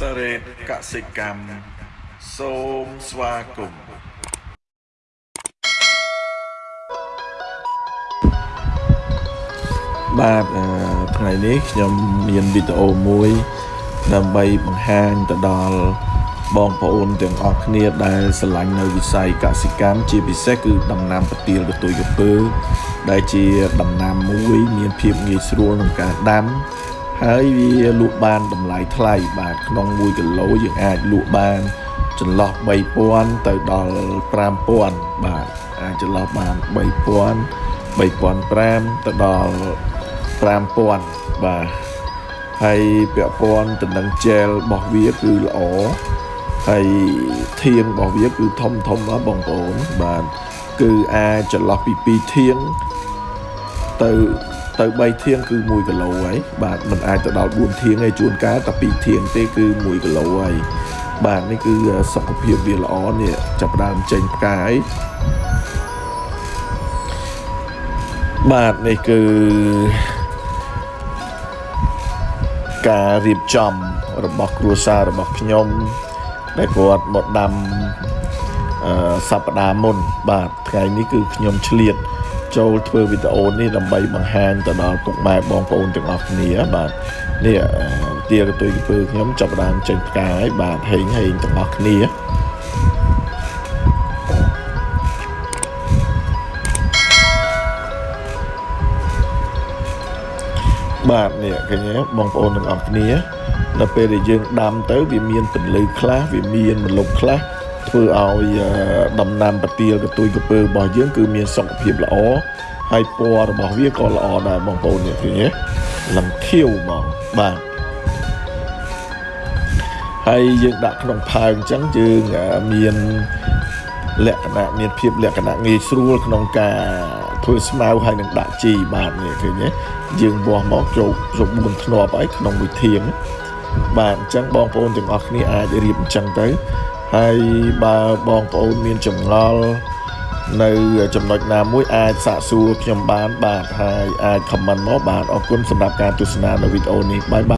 តកសិកម្មសូមស្វាគមន៍បាទអឺថ្ងៃនេះខ្ញុំមានវីដេអូមួយ ដើម្បីបង្ហាញទៅដល់បងប្អូនទាំងអស់គ្នាដែលស្រឡាញ់នៅវិស័យកសិកម្មជាពិសេសគឺដំណាំប្រទាលកតុយកពើដែលជាដំណាំមួយ មានភាពងាយស្រួលក្នុងការដាំ ហើយវាលក់បានតម្លៃថ្លៃបាទក្នុង1គីឡូយើងអាចលក់បានចន្លោះ3000ទៅដល់5000បាទអាចចន្លោះបាន3000 3500ទៅដល់5000បាទហើយពាក់ព័ន្ធទៅនឹងជែលរបស់វាគឺល្អហើយធាងរបស់វាគឺធំធំណាបងប្អូនបាទគឺអាចចន្លោះពី2ធាងទៅ ទៅ3ធាងគឺ1គីឡូហើយបាទมันអាចទៅដល់4ធាងហើយជួនកាលតែ2ធាងទេគឺ1គីឡូហើយបាទនេះគឺសុខភាពវាល្អនេះចាប់ដើមចេញផ្កាយបាទនេះគឺការរៀបចំរបស់គ្រួសាររបស់ខ្ញុំដែលគាត់មកដាំអឺសប្តាហ៍មុន បាទថ្ងៃនេះគឺខ្ញុំឆ្លៀត ចូលធ្វើវីដេអូនេះដើម្បីបង្ហាញទៅដល់ពុកម៉ែបងប្អូនទាំងអស់គ្នាបាទនេះទាកតុយកពើខ្ញុំចាប់ដើមចេញផ្កាយបាទហេងហេងទាំងអស់គ្នាបាទនេះឃើញទេបងប្អូនទាំងអស់គ្នា នៅពេលដែលយើងដាំទៅ វាមានពន្លឺខ្លះវាមានមលុបខ្លះ ធ្វើឲ្យដំណាំប្រទាលកទួយកពើរបស់យើងគឺមានសុខភាពល្អហើយពណ៌របស់វាក៏ល្អដែរបងប្អូននេះឃើញទេលឹងខៀវហ្មងបាទហើយយើងដាក់ក្នុងផើងអញ្ចឹងយើងមានលក្ខណៈមានភាពលក្ខណៈងាយស្រួលក្នុងការធ្វើស្មៅហើយនឹងដាក់ជីបាទនេះឃើញទេយើងវាស់មកចូល9ធ្នាប់ហើយក្នុងមួយធាងបាទអញ្ចឹងបងប្អូនទាំងអស់គ្នាអាចរៀបអញ្ចឹងទៅ ហើយបើបងប្អូនមានចម្ងល់នៅចំណុចណាមួយអាចសាកសួរខ្ញុំបានបាទហើយអាច comment មកបាទអរគុណសម្រាប់ការទស្សនានៅវីដេអូនេះបាយបាយ